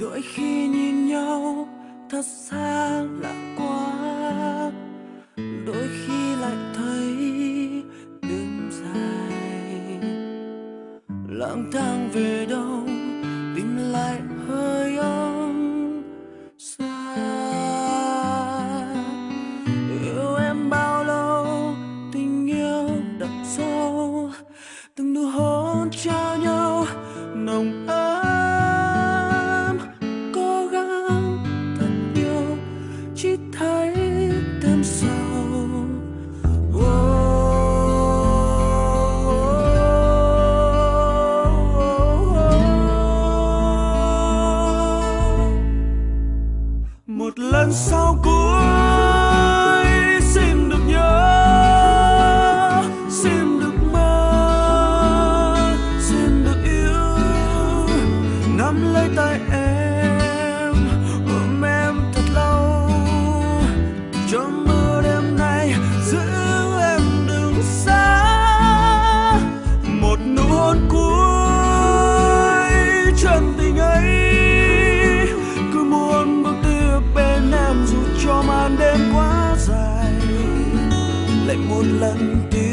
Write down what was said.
đôi khi nhìn nhau thật xa lạ. Lang thang về đâu? Lần sau cuối. Xin được nhớ, xin được mơ, xin được yêu. Nắm lấy tay em, ôm em thật lâu. Cho mưa đêm nay giữ em đừng xa. Một nụ hôn cuối một lần tìm